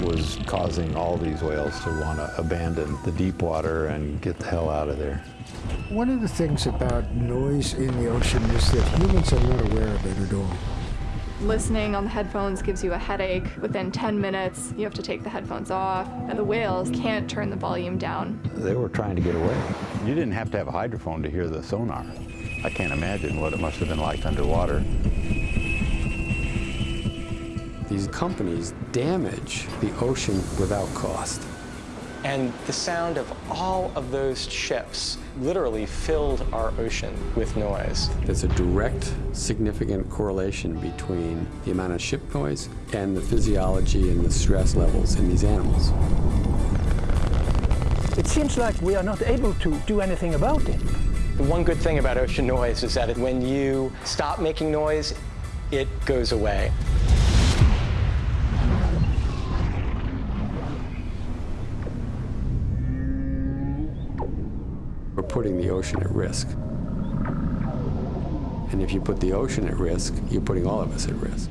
was causing all these whales to want to abandon the deep water and get the hell out of there. One of the things about noise in the ocean is that humans are not aware of it at all. Listening on the headphones gives you a headache. Within 10 minutes, you have to take the headphones off, and the whales can't turn the volume down. They were trying to get away. You didn't have to have a hydrophone to hear the sonar. I can't imagine what it must have been like underwater. These companies damage the ocean without cost. And the sound of all of those ships literally filled our ocean with noise. There's a direct, significant correlation between the amount of ship noise and the physiology and the stress levels in these animals. It seems like we are not able to do anything about it. The one good thing about ocean noise is that when you stop making noise, it goes away. We're putting the ocean at risk. And if you put the ocean at risk, you're putting all of us at risk.